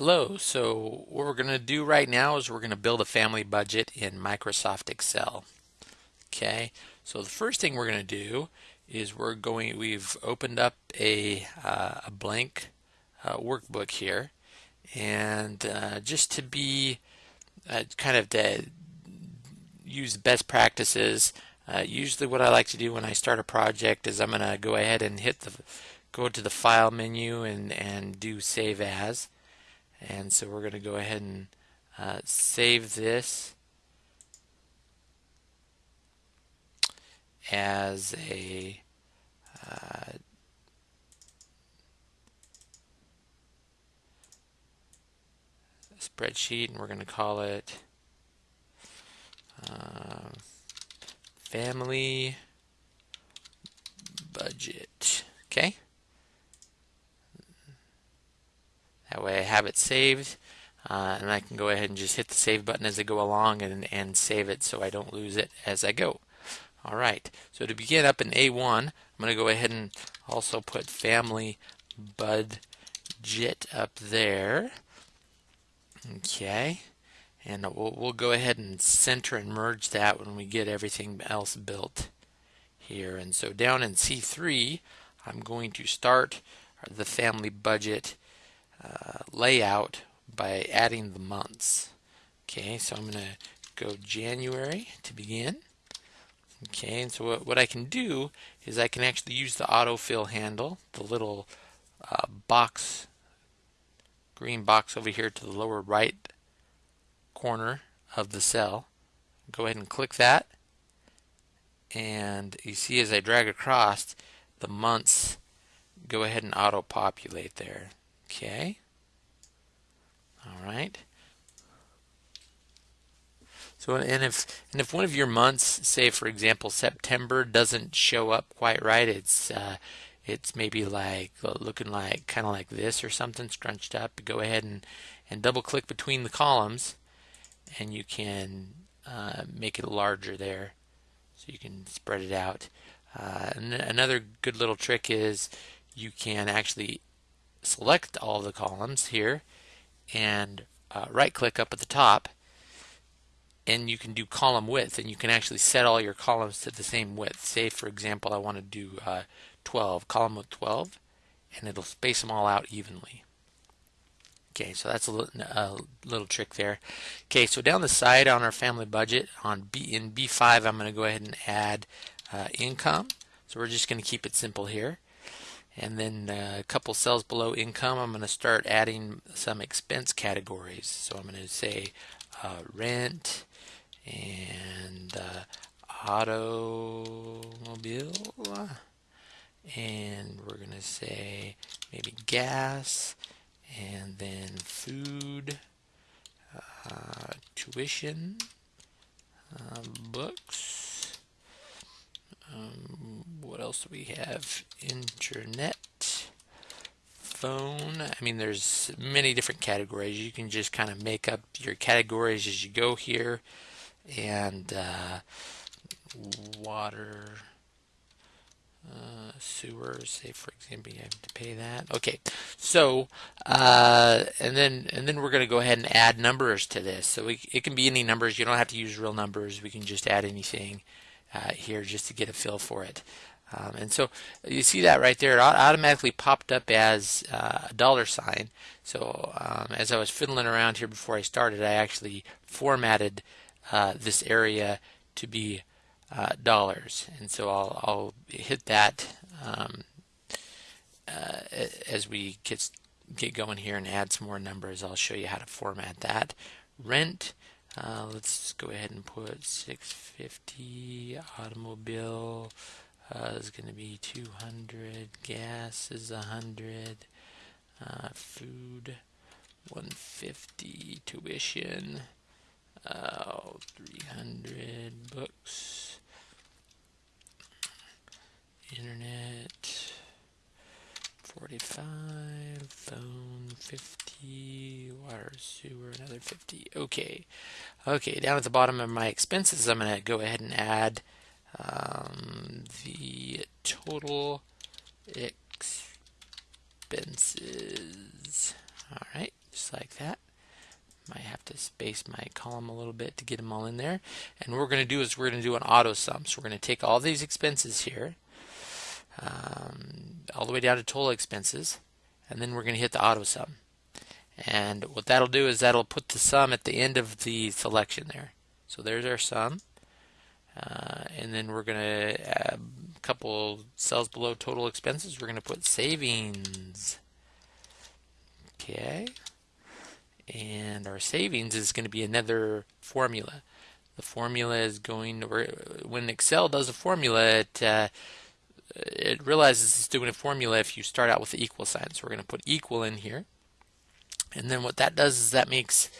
Hello, so what we're going to do right now is we're going to build a family budget in Microsoft Excel. Okay, so the first thing we're going to do is we're going, we've opened up a, uh, a blank uh, workbook here. And uh, just to be uh, kind of to use best practices uh, usually what I like to do when I start a project is I'm going to go ahead and hit the go to the file menu and, and do save as and so we're going to go ahead and uh, save this as a uh, spreadsheet and we're going to call it uh, family budget. Okay That way I have it saved uh, and I can go ahead and just hit the save button as I go along and, and save it so I don't lose it as I go. Alright, so to begin up in A1, I'm going to go ahead and also put family budget up there. Okay, and we'll, we'll go ahead and center and merge that when we get everything else built here. And so down in C3, I'm going to start the family budget layout by adding the months. Okay, so I'm going to go January to begin. Okay, and so what, what I can do is I can actually use the autofill handle, the little uh, box, green box over here to the lower right corner of the cell. Go ahead and click that. And you see as I drag across, the months go ahead and auto-populate there. Okay. All right. So and if and if one of your months, say for example September, doesn't show up quite right, it's uh, it's maybe like uh, looking like kind of like this or something scrunched up. Go ahead and and double click between the columns, and you can uh, make it larger there, so you can spread it out. Uh, and another good little trick is you can actually select all the columns here and uh, right click up at the top and you can do column width and you can actually set all your columns to the same width. Say for example I want to do uh, 12, column with 12 and it'll space them all out evenly. Okay, so that's a little, a little trick there. Okay, so down the side on our family budget on B in B5 I'm going to go ahead and add uh, income. So we're just going to keep it simple here and then uh, a couple cells below income I'm going to start adding some expense categories. So I'm going to say uh, rent and uh, automobile and we're going to say maybe gas and then food uh, tuition uh, books um, what else we have? Internet, phone. I mean, there's many different categories. You can just kind of make up your categories as you go here. And uh, water, uh, sewer, say for example, you have to pay that. Okay, so uh, and then and then we're going to go ahead and add numbers to this. So we, it can be any numbers. You don't have to use real numbers. We can just add anything uh, here just to get a feel for it. Um, and so you see that right there, it automatically popped up as uh, a dollar sign. So um, as I was fiddling around here before I started, I actually formatted uh, this area to be uh, dollars. And so I'll, I'll hit that um, uh, as we get, get going here and add some more numbers. I'll show you how to format that. Rent, uh, let's go ahead and put 650 automobile uh, is going to be 200 gas is 100 uh, food 150 tuition uh, 300 books internet 45 phone 50 water sewer another 50 okay. Okay down at the bottom of my expenses I'm gonna go ahead and add um, the total expenses. All right, just like that. Might have to space my column a little bit to get them all in there. And what we're going to do is we're going to do an auto sum. So we're going to take all these expenses here, um, all the way down to total expenses, and then we're going to hit the auto sum. And what that'll do is that'll put the sum at the end of the selection there. So there's our sum. Uh, and then we're going to a couple cells below total expenses. We're going to put savings. Okay. And our savings is going to be another formula. The formula is going to, when Excel does a formula, it, uh, it realizes it's doing a formula if you start out with the equal sign. So we're going to put equal in here. And then what that does is that makes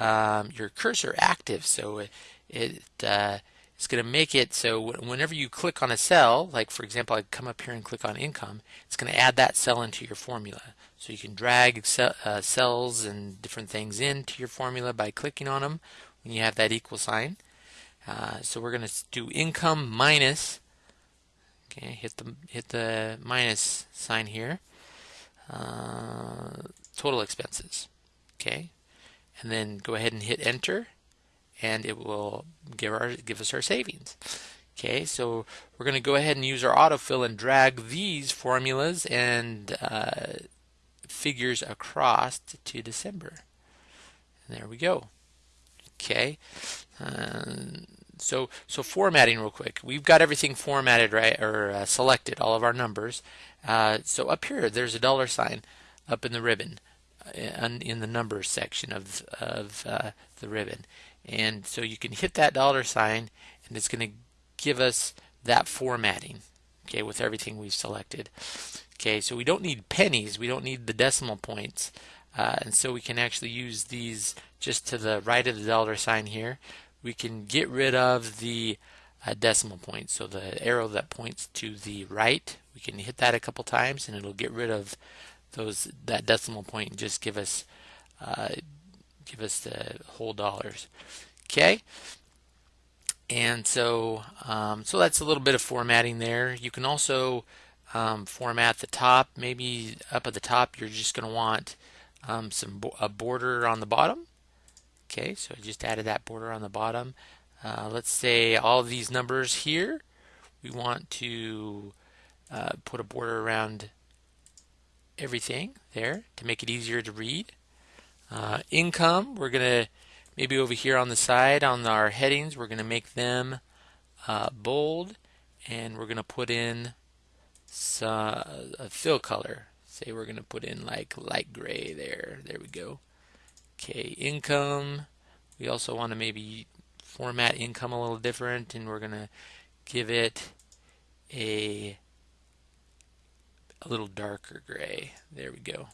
um, your cursor active. So it, it uh, it's going to make it so whenever you click on a cell, like for example, I come up here and click on income, it's going to add that cell into your formula. So you can drag uh, cells and different things into your formula by clicking on them when you have that equal sign. Uh, so we're going to do income minus. Okay, hit the hit the minus sign here. Uh, total expenses. Okay, and then go ahead and hit enter and it will give our give us our savings. Okay, so we're going to go ahead and use our autofill and drag these formulas and uh, figures across to December. And there we go. Okay, uh, so so formatting real quick. We've got everything formatted right or uh, selected, all of our numbers. Uh, so up here, there's a dollar sign up in the ribbon, uh, in the numbers section of of uh, the ribbon. And so you can hit that dollar sign and it's going to give us that formatting, okay, with everything we've selected. Okay, so we don't need pennies, we don't need the decimal points. Uh, and so we can actually use these just to the right of the dollar sign here. We can get rid of the uh, decimal point. So the arrow that points to the right, we can hit that a couple times and it'll get rid of those that decimal point and just give us uh, give us the whole dollars. Okay. And so, um, so that's a little bit of formatting there. You can also um, format the top. Maybe up at the top, you're just going to want um, some bo a border on the bottom. Okay, so I just added that border on the bottom. Uh, let's say all these numbers here, we want to uh, put a border around everything there to make it easier to read. Uh, income, we're going to maybe over here on the side on our headings, we're going to make them uh, bold and we're going to put in some, a fill color. Say we're going to put in like light gray there. There we go. Okay, income. We also want to maybe format income a little different and we're going to give it a a little darker gray. There we go.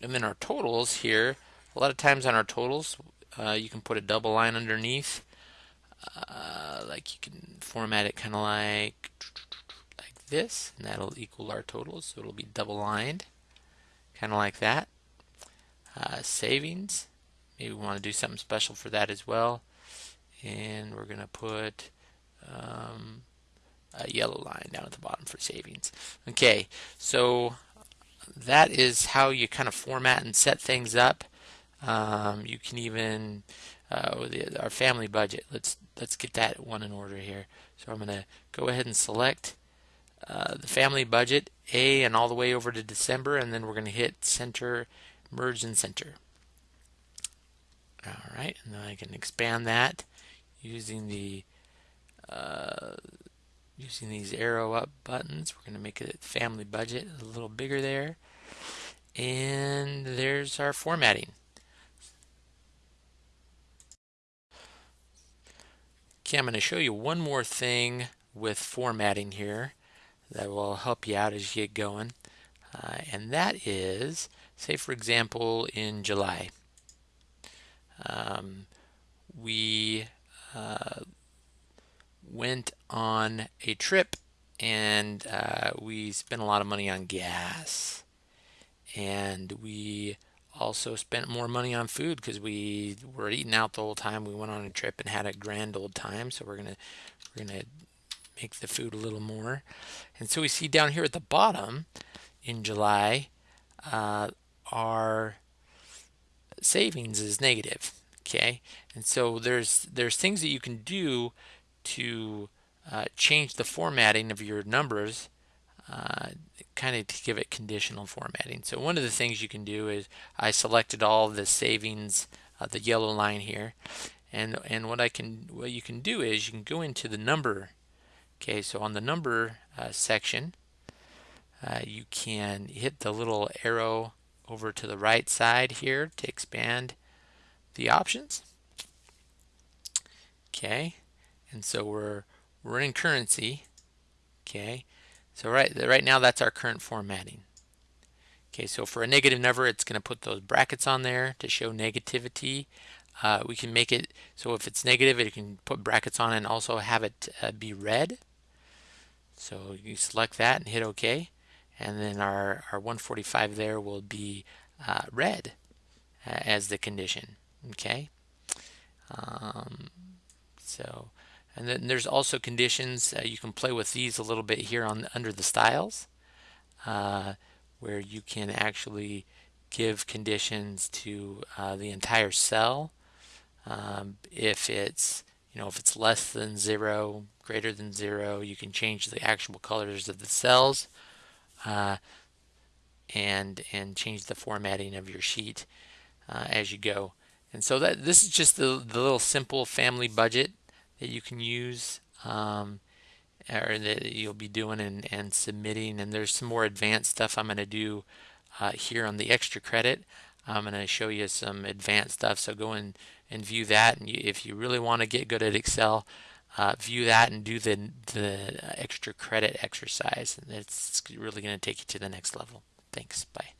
And then our totals here, a lot of times on our totals, uh, you can put a double line underneath. Uh, like you can format it kind of like like this, and that'll equal our totals. So it'll be double lined, kind of like that. Uh, savings, maybe we want to do something special for that as well. And we're going to put um, a yellow line down at the bottom for savings. Okay, so that is how you kind of format and set things up. Um, you can even uh, our family budget. Let's let's get that one in order here. So I'm going to go ahead and select uh, the family budget A and all the way over to December, and then we're going to hit center, merge and center. All right, and then I can expand that using the uh, using these arrow up buttons. We're going to make it family budget a little bigger there. And there's our formatting. Okay, I'm going to show you one more thing with formatting here that will help you out as you get going. Uh, and that is, say for example, in July, um, we uh, went on a trip and uh, we spent a lot of money on gas. And we also spent more money on food because we were eating out the whole time. We went on a trip and had a grand old time. So we're gonna we're gonna make the food a little more. And so we see down here at the bottom in July, uh, our savings is negative okay and so there's there's things that you can do to uh, change the formatting of your numbers uh, kind of to give it conditional formatting so one of the things you can do is I selected all the savings uh, the yellow line here and and what I can what you can do is you can go into the number okay so on the number uh, section uh, you can hit the little arrow over to the right side here to expand the options. Okay, and so we're we're in currency. Okay, so right right now that's our current formatting. Okay, so for a negative number, it's going to put those brackets on there to show negativity. Uh, we can make it so if it's negative, it can put brackets on and also have it uh, be red. So you select that and hit OK and then our, our 145 there will be uh, red uh, as the condition okay um, so and then there's also conditions uh, you can play with these a little bit here on under the styles uh, where you can actually give conditions to uh, the entire cell um, if it's you know if it's less than zero greater than zero you can change the actual colors of the cells uh, and and change the formatting of your sheet uh, as you go. And so that this is just the, the little simple family budget that you can use um, or that you'll be doing and, and submitting. And there's some more advanced stuff I'm going to do uh, here on the extra credit. I'm going to show you some advanced stuff. So go and, and view that. And you, if you really want to get good at Excel, uh, view that and do the, the extra credit exercise. And it's really going to take you to the next level. Thanks. Bye.